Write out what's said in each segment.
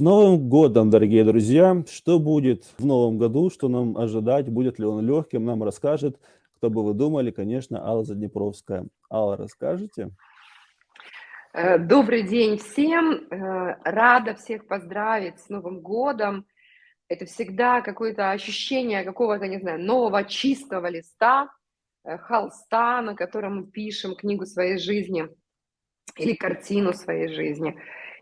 Новым годом, дорогие друзья! Что будет в новом году, что нам ожидать, будет ли он легким, нам расскажет, кто бы вы думали, конечно, Алла Заднепровская. Алла, расскажете? Э, добрый день всем! Э, рада всех поздравить с Новым годом. Это всегда какое-то ощущение какого-то, не знаю, нового чистого листа, э, холста, на котором мы пишем книгу своей жизни или картину своей жизни.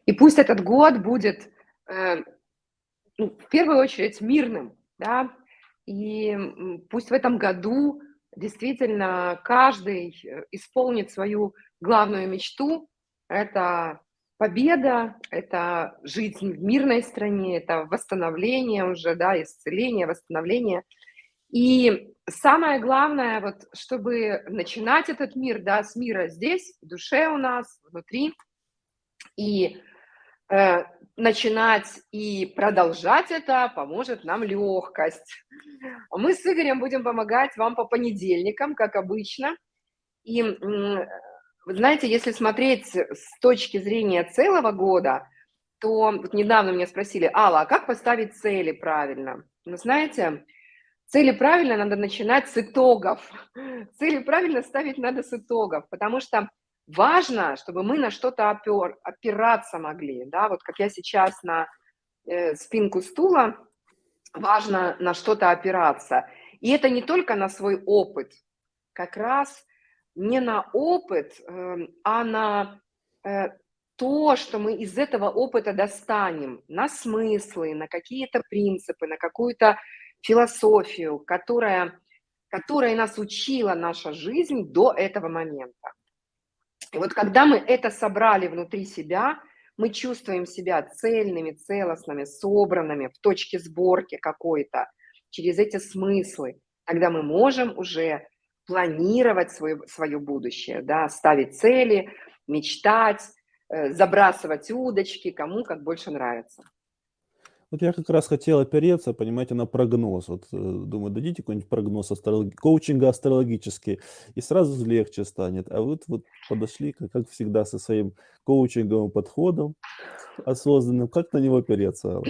И пусть этот год будет, ну, в первую очередь, мирным, да, и пусть в этом году действительно каждый э, исполнит свою главную мечту. Это победа, это жизнь в мирной стране, это восстановление уже, да, исцеление, восстановление. И самое главное, вот, чтобы начинать этот мир, да, с мира здесь, в душе у нас, внутри, и Э, начинать и продолжать это поможет нам легкость. Мы с Игорем будем помогать вам по понедельникам, как обычно. И, вы знаете, если смотреть с точки зрения целого года, то вот недавно меня спросили, Алла, а как поставить цели правильно? Вы знаете, цели правильно надо начинать с итогов. Цели правильно ставить надо с итогов, потому что важно, чтобы мы на что-то опер, опираться могли, да, вот как я сейчас на э, спинку стула, важно на что-то опираться. И это не только на свой опыт, как раз не на опыт, э, а на э, то, что мы из этого опыта достанем, на смыслы, на какие-то принципы, на какую-то философию, которая, которая нас учила наша жизнь до этого момента. И вот когда мы это собрали внутри себя, мы чувствуем себя цельными, целостными, собранными в точке сборки какой-то, через эти смыслы, тогда мы можем уже планировать свое, свое будущее, да, ставить цели, мечтать, э, забрасывать удочки, кому как больше нравится. Вот я как раз хотел опереться, понимаете, на прогноз. Вот, э, думаю, дадите какой-нибудь прогноз астролог... коучинга астрологический, и сразу легче станет. А вот, вот подошли, как, как всегда, со своим коучинговым подходом осознанным. Как на него опереться?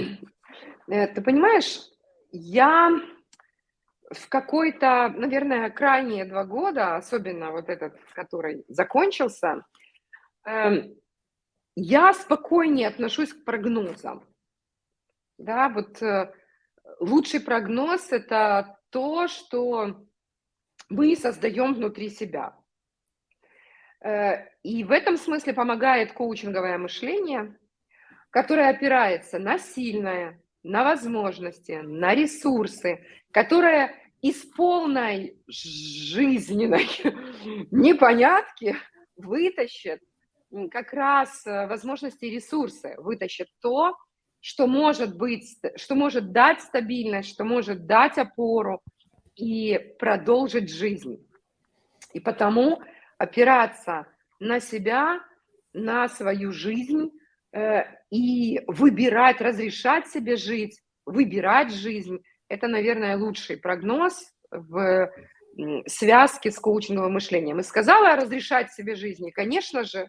Э, ты понимаешь, я в какой-то, наверное, крайние два года, особенно вот этот, который закончился, эм, я спокойнее отношусь к прогнозам. Да, вот э, лучший прогноз – это то, что мы создаем внутри себя. Э, и в этом смысле помогает коучинговое мышление, которое опирается на сильное, на возможности, на ресурсы, которое из полной жизненной непонятки вытащит как раз э, возможности и ресурсы, вытащит то, что может быть, что может дать стабильность, что может дать опору и продолжить жизнь. И потому опираться на себя, на свою жизнь э, и выбирать, разрешать себе жить, выбирать жизнь, это, наверное, лучший прогноз в связке с коучинговым мышлением. И сказала разрешать себе жизнь, и, конечно же,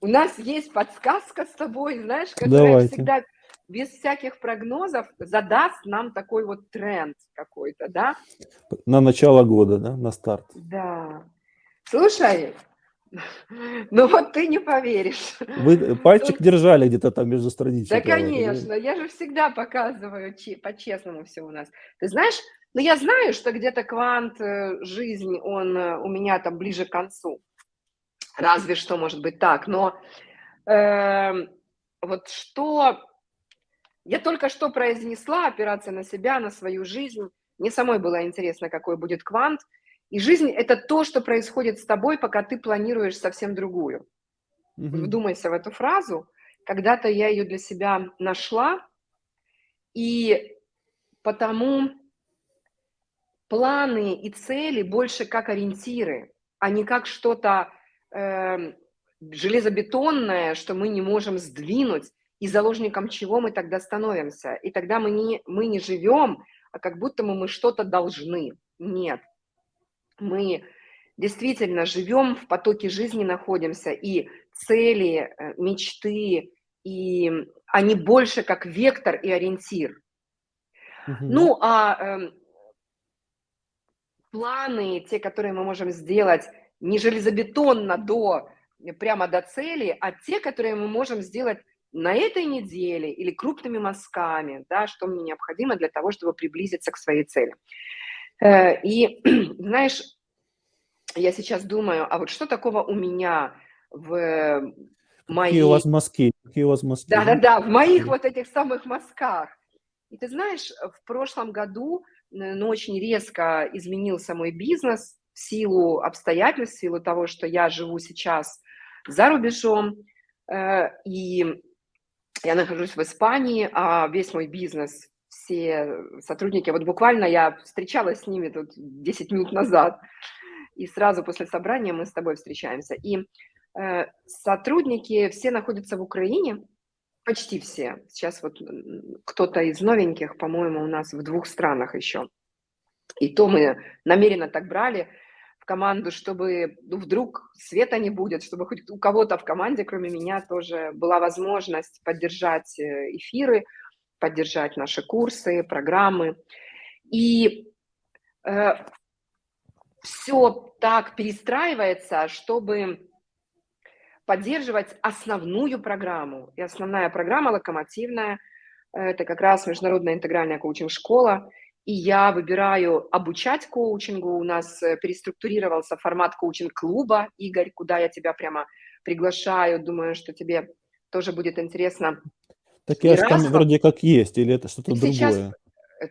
у нас есть подсказка с тобой, знаешь, которая всегда без всяких прогнозов задаст нам такой вот тренд какой-то, да? На начало года, да, на старт. Да. Слушай, ну вот ты не поверишь. Вы пальчик держали где-то там между страницами. Да, конечно, я же всегда показываю по-честному все у нас. Ты знаешь, ну я знаю, что где-то квант э, жизни, он э, у меня там ближе к концу. Разве что может быть так. Но э, вот что я только что произнесла, операция на себя, на свою жизнь. Мне самой было интересно, какой будет квант. И жизнь – это то, что происходит с тобой, пока ты планируешь совсем другую. Mm-hmm. Вдумайся в эту фразу. Когда-то я ее для себя нашла, и потому планы и цели больше как ориентиры, а не как что-то э, железобетонное, что мы не можем сдвинуть, и заложником чего мы тогда становимся. И тогда мы не, мы не живем, а как будто мы, мы что-то должны. Нет. Мы действительно живем в потоке жизни, находимся, и цели, э, мечты и они больше как вектор и ориентир. Мгм. Ну, а эм, планы, те, которые мы можем сделать не железобетонно до, прямо до цели, а те, которые мы можем сделать на этой неделе или крупными мазками, да, что мне необходимо для того, чтобы приблизиться к своей цели. Э, и, знаешь, я сейчас думаю, а вот что такого у меня в Какие у вас мазки? Какие у вас мазки? Да-да-да, в моих вот этих самых мазках. И ты знаешь, в прошлом году, э, ну, очень резко изменился мой бизнес силу обстоятельств, в силу того, что я живу сейчас за рубежом, э, и я нахожусь в Испании, а весь мой бизнес, все сотрудники, вот буквально я встречалась с ними тут 10 минут назад, и сразу после собрания мы с тобой встречаемся. И э, сотрудники все находятся в Украине, почти все. Сейчас вот кто-то из новеньких, по-моему, у нас в двух странах еще. И то мы намеренно так брали команду, чтобы ну, вдруг света не будет, чтобы хоть у кого-то в команде, кроме меня, тоже была возможность поддержать э, эфиры, поддержать наши курсы, программы. И э, все так перестраивается, чтобы поддерживать основную программу. И основная программа локомотивная – это как раз международная интегральная коучинг-школа. И я выбираю обучать коучингу. У нас э, переструктурировался формат коучинг-клуба, Игорь, куда я тебя прямо приглашаю. Думаю, что тебе тоже будет интересно. Так я там вроде как есть, или это что-то ты сейчас, другое?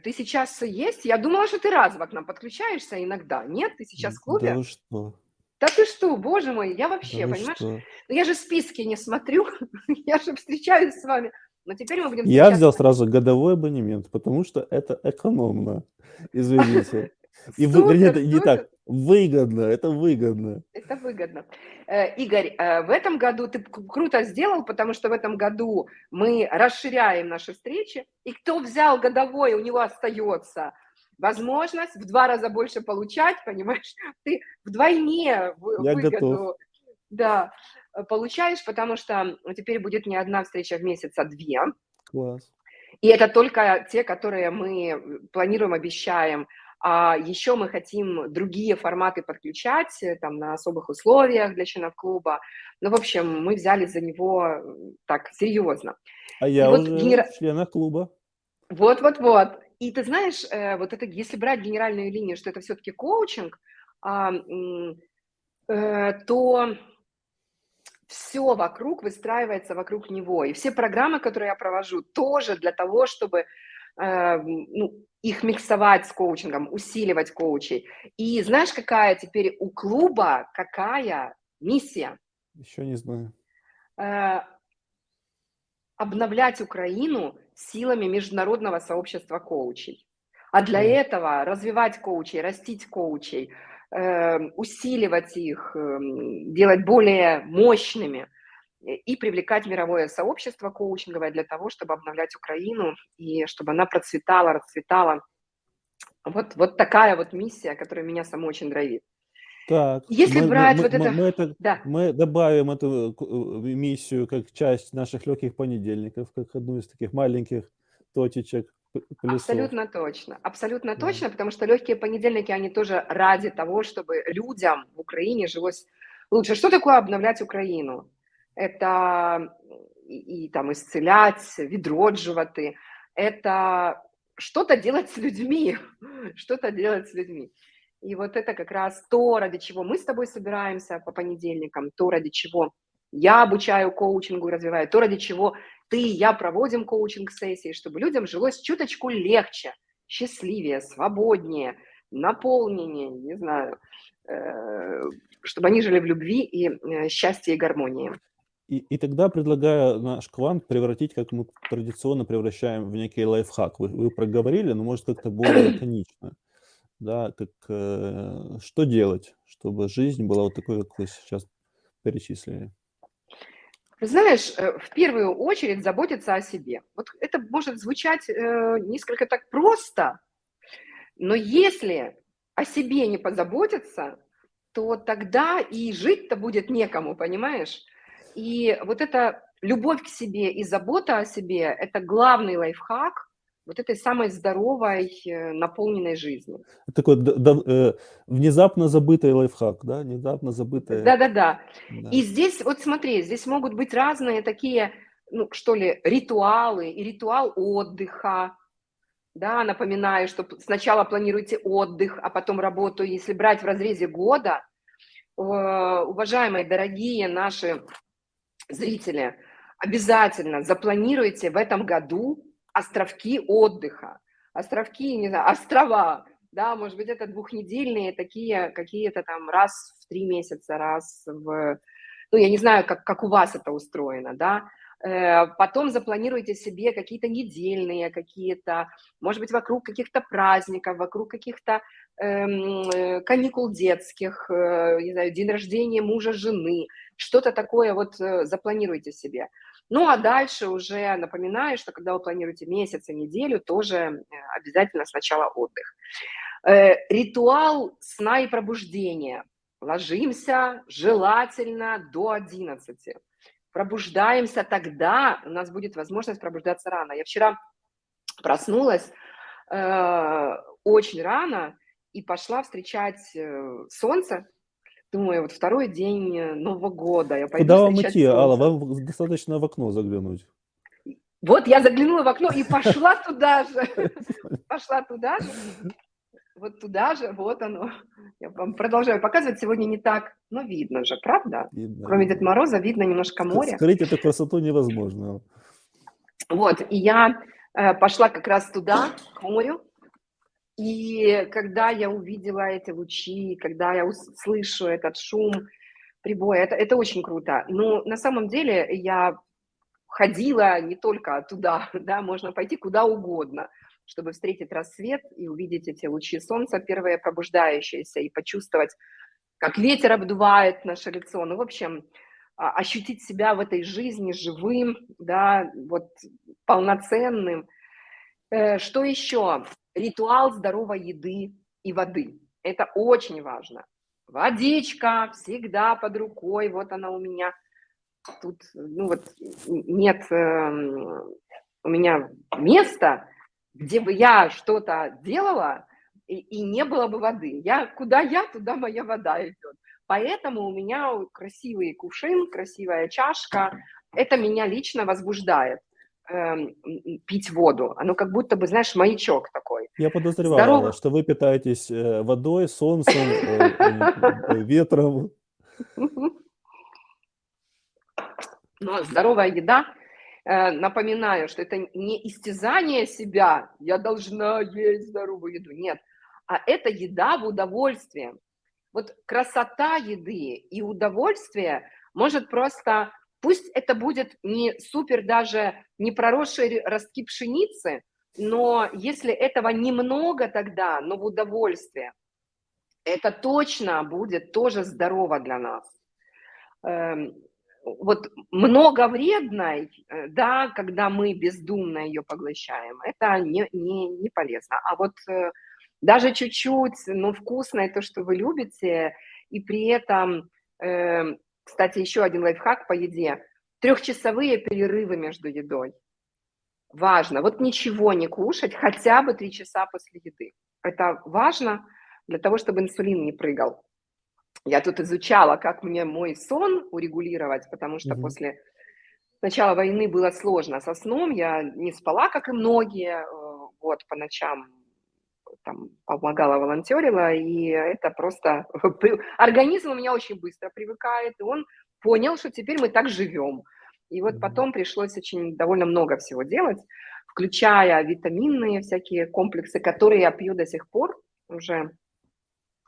ты сейчас есть? Я думала, что ты разово к нам подключаешься иногда. Нет, ты сейчас в Да клубе? вы что? Да ты что, боже мой, я Да вообще, вы понимаешь, что? ну я же списки не смотрю, я же встречаюсь с вами, но теперь мы будем Я взял встречаться. сразу годовой абонемент, потому что это экономно. Извините. И вы, это не так. Выгодно, это выгодно. это выгодно. Э, Игорь, э, в этом году ты круто сделал, потому что в этом году мы расширяем наши встречи, и кто взял годовой, у него остается возможность в два раза больше получать, понимаешь, ты вдвойне Я готов. выгоду, да, э, получаешь, потому что теперь будет не одна встреча в месяц, а две. Класс. И это только те, которые мы планируем, обещаем. А еще мы хотим другие форматы подключать, э, там, на особых условиях для членов клуба. Ну, в общем, мы взяли за него э, так серьезно. А И я вот уже генера... в членах клуба. Вот-вот-вот. И ты знаешь, э, вот это, если брать генеральную линию, что это все-таки коучинг, а, э, то все вокруг выстраивается вокруг него. И все программы, которые я провожу, тоже для того, чтобы э, ну, их миксовать с коучингом, усиливать коучей. И знаешь, какая теперь у клуба, какая миссия? Еще не знаю. Э, обновлять Украину силами международного сообщества коучей. А для Класс. этого развивать коучей, растить коучей, усиливать их, эм, делать более мощными э, и привлекать мировое сообщество коучинговое для того, чтобы обновлять Украину и чтобы она процветала, расцветала. Вот, вот такая вот миссия, которая меня саму очень драйвит. Так, Если мы, брать мы, вот мы, это... мы это, Да, мы добавим эту к- э, миссию как часть наших легких понедельников, как одну из таких маленьких точечек, плюсов. Абсолютно точно, абсолютно Да. точно, потому что легкие понедельники, они тоже ради того, чтобы людям в Украине жилось лучше. Что такое обновлять Украину? Это и, и там исцелять, відроджувати, это что-то делать с людьми, что-то делать с людьми. И вот это как раз то, ради чего мы с тобой собираемся по понедельникам, то, ради чего я обучаю коучингу и развиваю, то, ради чего ты и я проводим коучинг-сессии, чтобы людям жилось чуточку легче, счастливее, свободнее, наполненнее, не знаю, э, чтобы они жили в любви и э, счастье и гармонии. И, и тогда предлагаю наш квант превратить, как мы традиционно превращаем в некий лайфхак. Вы, вы проговорили, но может как-то более лаконично. Да, как, э, что делать, чтобы жизнь была вот такой, как вы сейчас перечислили. Знаешь, э, в первую очередь заботиться о себе. Вот это может звучать э, несколько так просто, но если о себе не позаботиться, то тогда и жить-то будет некому, понимаешь? И вот это любовь к себе и забота о себе– это главный лайфхак вот этой самой здоровой, э, наполненной жизни. Такой д д э, внезапно забытый лайфхак, да? Внезапно забытое. Да-да-да. Да. И здесь, вот смотри, здесь могут быть разные такие, ну, что ли, ритуалы, и ритуал отдыха, да, напоминаю, что сначала планируйте отдых, а потом работу, если брать в разрезе года, э, уважаемые, дорогие наши зрители, обязательно запланируйте в этом году островки отдыха, островки, не знаю, острова, да, может быть, это двухнедельные такие какие-то там раз в три месяца, раз в, ну, я не знаю, как, как у вас это устроено, да, э, потом запланируйте себе какие-то недельные, какие-то, может быть, вокруг каких-то праздников, вокруг каких-то эм, э, каникул детских, э, не знаю, день рождения мужа, жены, что-то такое вот э, запланируйте себе. Ну, а дальше уже напоминаю, что когда вы планируете месяц и неделю, тоже э, обязательно сначала отдых. Э, ритуал сна и пробуждения. Ложимся желательно до 11. Пробуждаемся тогда, у нас будет возможность пробуждаться рано. Я вчера проснулась э, очень рано и пошла встречать э, солнце, Думаю, вот второй день э, Нового года, я пойду Куда вам идти, Алла? солнце. Вам достаточно в окно заглянуть. Вот я заглянула в окно и пошла туда же. Пошла туда же. Вот туда же, вот оно. Я вам продолжаю показывать. Сегодня не так, но видно же, правда? Видно, Кроме. Деда Мороза видно немножко море. Скрыть эту красоту невозможно. Вот, и я э, пошла как раз туда, к морю, и когда я увидела эти лучи, когда я слышу этот шум прибоя, это, это очень круто. Но на самом деле я ходила не только туда, да, можно пойти куда угодно, чтобы встретить рассвет и увидеть эти лучи солнца, первые пробуждающиеся, и почувствовать, как ветер обдувает наше лицо. Ну, в общем, а, ощутить себя в этой жизни живым, да, вот полноценным. Э, что еще? Ритуал здоровой еды и воды. Это очень важно. Водичка всегда под рукой, вот она у меня. Тут, ну вот, нет э, у меня места, где бы я что-то делала, и, и не было бы воды. Я, куда я, туда моя вода идет. Поэтому у меня красивый кувшин, красивая чашка. Это меня лично возбуждает пить воду. Оно как будто бы, знаешь, маячок такой. Я подозревал, Здорово. что вы питаетесь э, водой, солнцем, э, э, ветром. Но здоровая еда, напоминаю, что это не истязание себя, я должна есть здоровую еду, нет, а это еда в удовольствие. Вот красота еды и удовольствие может просто Пусть это будет не супер даже не проросшие ростки пшеницы, но если этого немного тогда, но в удовольствие, это точно будет тоже здорово для нас. Эм, вот много вредной, э, да, когда мы бездумно ее поглощаем, это не, не, не полезно. А вот э, даже чуть-чуть, но вкусное то, что вы любите, и при этом эм, кстати, еще один лайфхак по еде. Трехчасовые перерывы между едой. Важно. Вот ничего не кушать хотя бы три часа после еды. Это важно для того, чтобы инсулин не прыгал. Я тут изучала, как мне мой сон урегулировать, потому что угу. после начала войны было сложно со сном. Я не спала, как и многие, э, вот, по ночам там помогала, волонтерила, и это просто... Организм у меня очень быстро привыкает, и он понял, что теперь мы так живем. И вот потом пришлось очень довольно много всего делать, включая витаминные всякие комплексы, которые я пью до сих пор, уже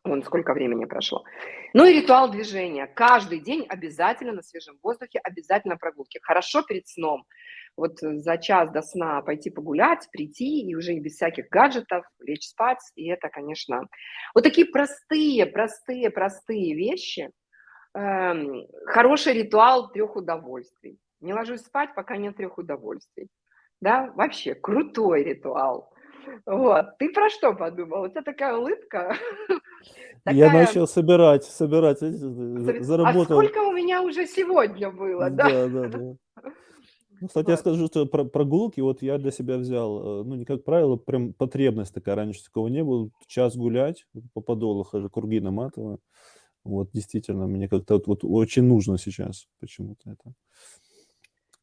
Вон сколько времени прошло. Ну и ритуал движения. Каждый день обязательно на свежем воздухе, обязательно прогулки. Хорошо перед сном вот за час до сна пойти погулять, прийти и уже без всяких гаджетов лечь спать. И это, конечно, вот такие простые, простые, простые вещи. Эм, хороший ритуал трех удовольствий. Не ложусь спать, пока нет трех удовольствий. Да, вообще крутой ритуал. Вот. Ты про что подумал? У тебя такая улыбка. Я начал собирать, собирать, заработал. А сколько у меня уже сегодня было, да? Да, да, да. Ну, кстати, я скажу, что про прогулки, вот я для себя взял, э, ну, не как правило, прям потребность такая, раньше такого не было. Час гулять, по подолу хожу, круги наматываю. Вот действительно, мне как-то вот вот очень нужно сейчас почему-то это.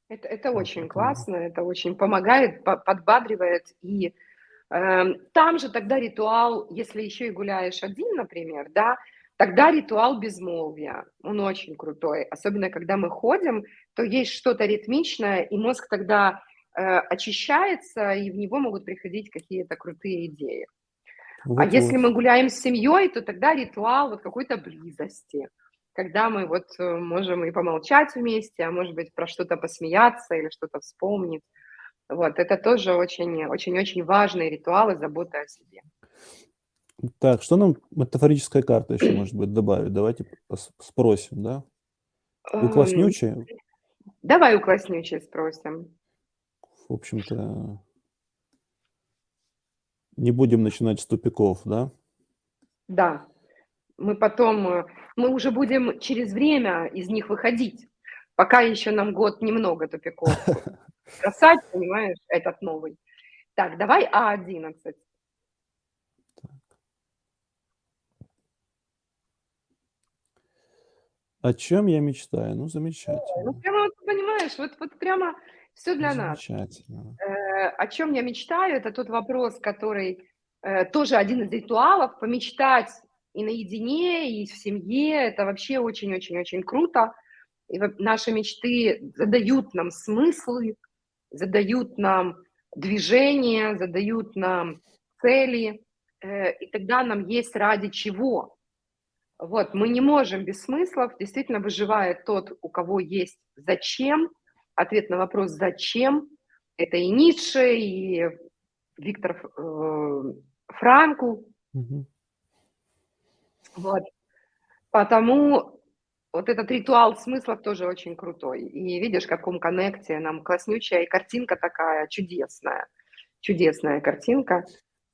Это это очень поэтому классно, это очень помогает, по подбадривает. И, эм, там же тогда ритуал, если еще и гуляешь один, например, да, тогда ритуал безмолвия, он очень крутой. Особенно когда мы ходим, то есть что-то ритмичное, и мозг тогда, э, очищается, и в него могут приходить какие-то крутые идеи. А если Вот-вот. мы гуляем с семьей, то тогда ритуал вот какой-то близости, когда мы вот, э, можем и помолчать вместе, а может быть, про что-то посмеяться или что-то вспомнить. Вот это тоже очень очень-очень важные ритуалы заботы о себе. Так, что нам метафорическая карта еще может быть добавит? Давайте спросим, да? У Эм, давай у класснючей спросим. В общем-то не будем начинать с тупиков, да? Да, мы потом, э, мы уже будем через время из них выходить. Пока еще нам год немного тупиков бросать, понимаешь, этот новый. Так, давай А11. О чем я мечтаю? Ну, Ой, ну замечательно. прямо вот понимаешь, вот вот прямо Ну, для нас. замечательно. Э, о чем я мечтаю- это тот вопрос, который, э, тоже один из ритуалов. Помечтать и наедине, и в семье- это вообще очень-очень-очень круто. И наши мечты задают нам смыслы, задают нам движение, задают нам цели, э, и тогда нам есть ради чего. Вот, мы не можем без смыслов. Действительно выживает тот, у кого есть "зачем". Ответ на вопрос "зачем"- это и Ницше, и Виктор э, Франкл. Мгм. Вот. Потому вот этот ритуал смыслов тоже очень крутой. И видишь, в каком коннекте нам класснючая, и картинка такая чудесная. Чудесная картинка.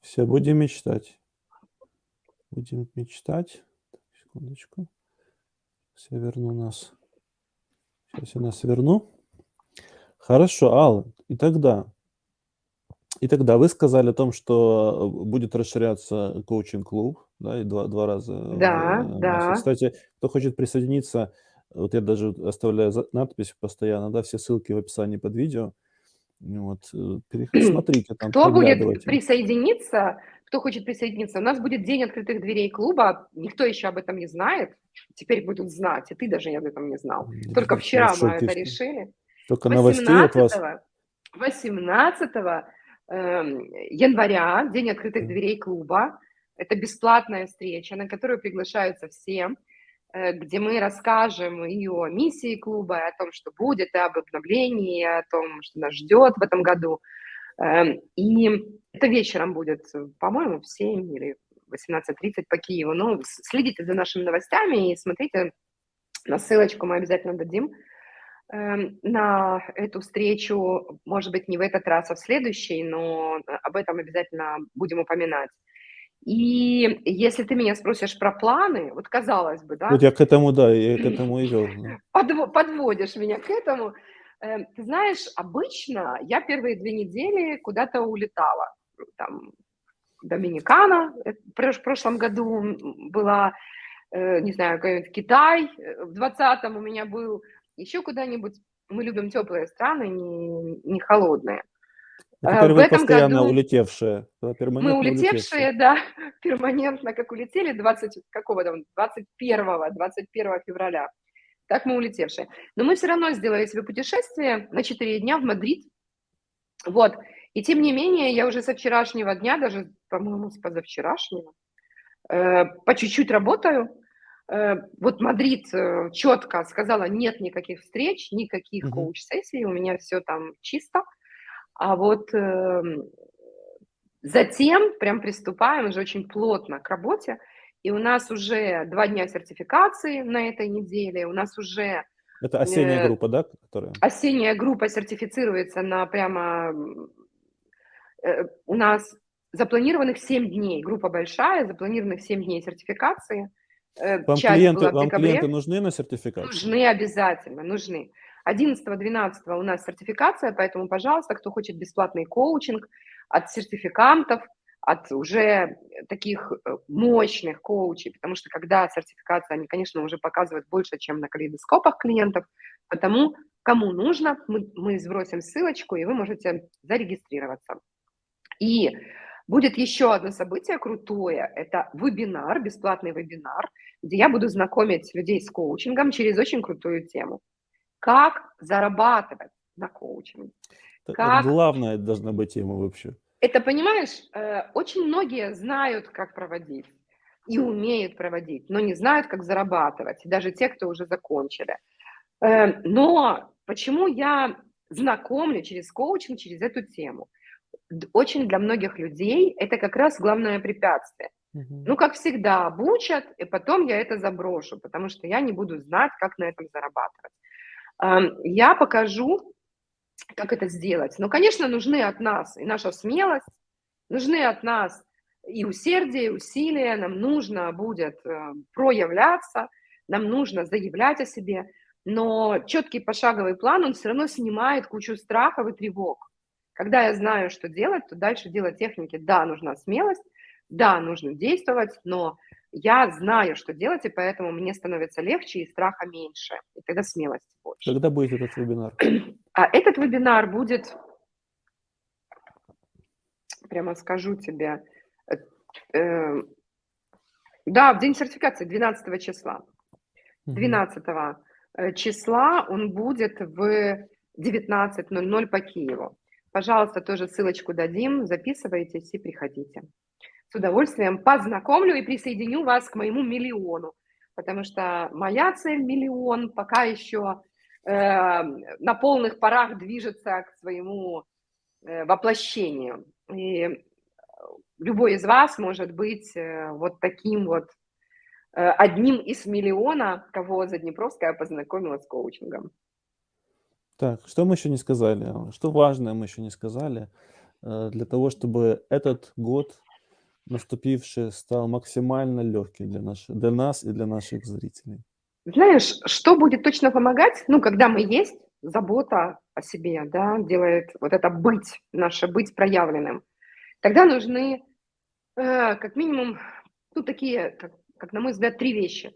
Всё, будем мечтать. Будем мечтать. Секундочку. Я верну нас. Щас я нас верну. Хорошо, Алла, и тогда и тогда вы сказали о том, что, э, будет расширяться коучинг-клуб, да, и два два раза Да, в месяц. да. Кстати, кто хочет присоединиться, вот я даже оставляю надпись постоянно, да, все ссылки в описании под видео. Вот, э, смотрите там, Кто будет присоединиться, кто хочет присоединиться, у нас будет день открытых дверей клуба. Никто еще об этом не знает. Теперь будут знать, и ты даже об этом не знал. Только я в вчера мы шоке. это решили. Столько новостей от вас. 18 18, эм, января день открытых дверей клуба. Это бесплатная встреча, на которую приглашаются все, э, где мы расскажем и о миссии клуба, и о том, что будет, и об обновлении, и о том, что нас ждет в этом году. Эм, и это вечером будет, по-моему, в 7 или 18:30 по Киеву. Ну, с следите за нашими новостями и смотрите. На ссылочку мы обязательно дадим, эм, на эту встречу. Может быть, не в этот раз, а в следующий, но об этом обязательно будем упоминать. И если ты меня спросишь про планы, вот казалось бы, Вот да я к этому, да, я к этому и подво подводишь меня к этому. Э, ты знаешь, обычно я первые 2 недели куда-то улетала. Там Доминикана, э, прош прошлом году, была, э, не знаю, Китай, э, в 20 у меня был, еще куда-нибудь. Мы любим теплые страны, не не холодные. Теперь в вы этом постоянно году улетевшие, мы улетевшие. улетевшие, да, перманентно как улетели 20 какого там, 21 21 февраля. Так мы улетевшие. Но мы всё равно сделали себе путешествие на 4 дня в Мадрид. Вот. И тем не менее, я уже со вчерашнего дня, даже, по-моему, с позавчерашнего, э, по чуть-чуть работаю. Э, вот Мадрид, э, четко сказала: "Нет никаких встреч, никаких Мгм. коуч-сессий, у меня всё там чисто". А вот, эм, затем прям приступаем уже очень плотно к работе. И у нас уже 2 дня сертификации на этой неделе. У нас уже, Это осенняя э, группа, да, которая? осенняя группа сертифицируется на прямо, э, у нас запланированных 7 дней. Группа большая, запланированных 7 дней сертификации. Э, Вам клиенты вам клиенты нужны на сертификацию? Нужны обязательно, нужны. 11-12 у нас сертификация, поэтому, пожалуйста, кто хочет бесплатный коучинг от сертификантов, от уже таких э, мощных коучей, потому что когда сертификация, они, конечно, уже показывают больше, чем на калейдоскопах клиентов, потому кому нужно, мы, мы сбросим ссылочку, и вы можете зарегистрироваться. И будет еще одно событие крутое, это вебинар, бесплатный вебинар, где я буду знакомить людей с коучингом через очень крутую тему. Как зарабатывать на коучинге. Как... Главная должна быть тема вообще. Это, понимаешь, э, очень многие знают, как проводить и умеют проводить, но не знают, как зарабатывать, даже те, кто уже закончили. Э, но почему я знакомлю через коучинг, через эту тему? Очень для многих людей это как раз главное препятствие. Угу. Ну, как всегда, обучат, и потом я это заброшу, потому что я не буду знать, как на этом зарабатывать. Эм, я покажу, как это сделать? Ну, конечно, нужны от нас и наша смелость, нужны от нас и усердие, и усилия, нам нужно будет э, проявляться, нам нужно заявлять о себе, но четкий пошаговый план, он все равно снимает кучу страхов и тревог. Когда я знаю, что делать, то дальше делать техники. Да, нужна смелость, да, нужно действовать, но я знаю, что делать, и поэтому мне становится легче и страха меньше, и тогда смелости больше. Когда будет этот вебинар? А этот вебинар будет, прямо скажу тебе, э, э, да, в день сертификации, 12 числа. 12 э, числа он будет в 19.00 по Киеву. Пожалуйста, тоже ссылочку дадим, записывайтесь и приходите с удовольствием познакомлю и присоединю вас к моему миллиону, потому что моя цель миллион пока еще на полных парах движется к своему э, воплощению. И любой из вас может быть э, вот таким вот э, одним из миллиона, кого Заднепровская познакомила с коучингом. Так, что мы еще не сказали? Что важное мы еще не сказали? Для того, чтобы этот год наступивший стал максимально легким для, наш, для нас и для наших зрителей? Знаешь, что будет точно помогать? Ну, когда мы есть, забота о себе, да, делает вот это быть, наше быть проявленным. Тогда нужны э, как минимум, ну, такие, как, как на мой взгляд, три вещи.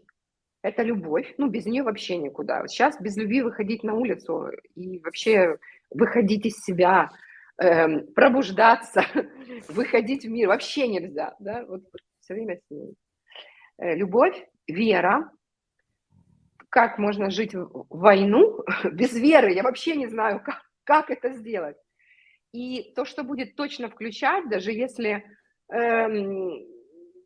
Это любовь, ну, без нее вообще никуда. Сейчас без любви выходить на улицу и вообще выходить из себя – э, пробуждаться, выходить в мир вообще нельзя, да, вот все время с ней. Э, любовь, вера, как можно жить в войну без веры, я вообще не знаю, как, как это сделать. И то, что будет точно включать, даже если эм,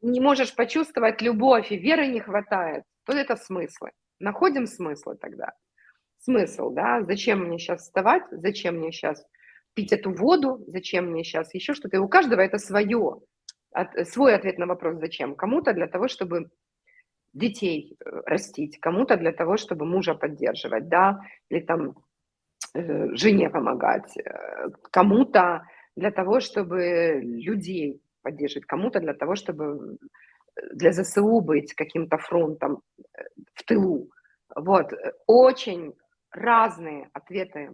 не можешь почувствовать любовь и веры не хватает, то это смыслы. Находим смыслы тогда. Смысл, да, зачем мне сейчас вставать, зачем мне сейчас пить эту воду, зачем мне сейчас еще что-то. И у каждого это свое, от, свой ответ на вопрос «зачем?». Кому-то для того, чтобы детей э, растить, кому-то для того, чтобы мужа поддерживать, да, или там э, жене помогать, э, кому-то для того, чтобы людей поддерживать, кому-то для того, чтобы для ЗСУ быть каким-то фронтом в тылу. Вот, очень разные ответы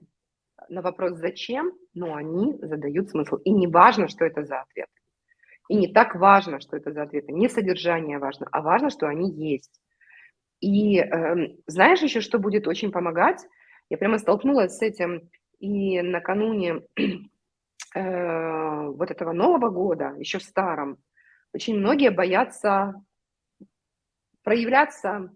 на вопрос «зачем?», но они задают смысл. И не важно, что это за ответ. И не так важно, что это за ответы. Не содержание важно, а важно, что они есть. И э, знаешь еще, что будет очень помогать? Я прямо столкнулась с этим и накануне э, вот этого Нового года, еще в старом, очень многие боятся проявляться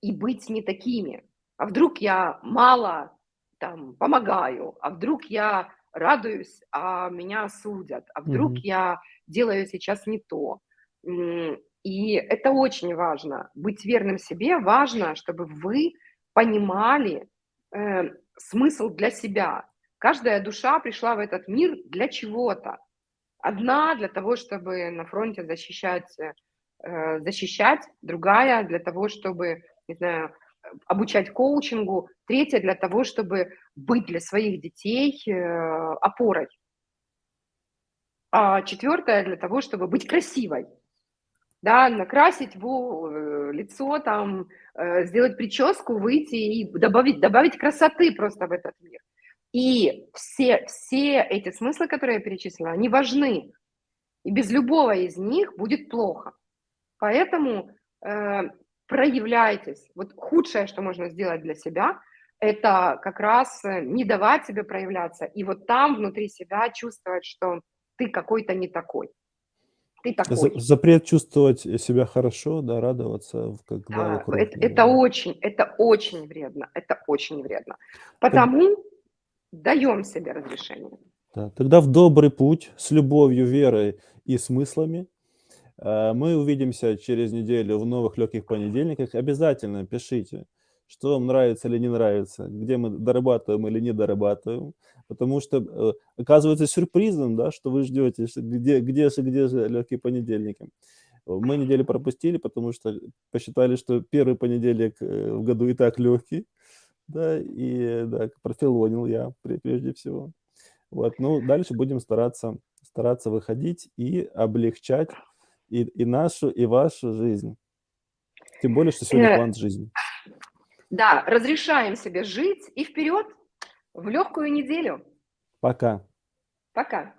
и быть не такими. А вдруг я мало там помогаю, а вдруг я радуюсь, а меня судят, а вдруг mm-hmm. я делаю сейчас не то. И это очень важно. Быть верным себе важно, чтобы вы понимали э, смысл для себя. Каждая душа пришла в этот мир для чего-то. Одна для того, чтобы на фронте защищать, э, защищать, другая для того, чтобы, не знаю, обучать коучингу, третье для того, чтобы быть для своих детей э, опорой, а четвертое для того, чтобы быть красивой. да, накрасить во э, лицо, там, э, сделать прическу, выйти и добавить добавить красоты просто в этот мир. И все все эти смыслы, которые я перечислила, они важны. И без любого из них будет плохо. Поэтому, проявляйтесь. Вот худшее, что можно сделать для себя, это как раз, э, не давать себе проявляться. И вот там внутри себя чувствовать, что ты какой-то не такой. Ты такой. запрет чувствовать, себя хорошо, да, радоваться, когда Да, вокруг, эт это э очень это очень вредно, это очень вредно. Потому даём себе разрешение. Да, тогда в добрый путь с любовью, верой и смыслами. Э, мы увидимся через неделю в новых легких понедельниках. Обязательно пишите, что вам нравится или не нравится, где мы дорабатываем или не дорабатываем. Потому что, э, оказывается сюрпризом, да, что вы ждете, где где же где же легкие понедельники. Мы неделю пропустили, потому что посчитали, что 1 понедельник, э, в году и так легкий. Да, и да, профилонил я пре прежде всего. Вот, ну, дальше будем стараться стараться выходить и облегчать и и нашу, и вашу жизнь. Тем более, что сегодня Э квант жизни. Да, разрешаем себе жить и вперед в легкую неделю. Пока. Пока.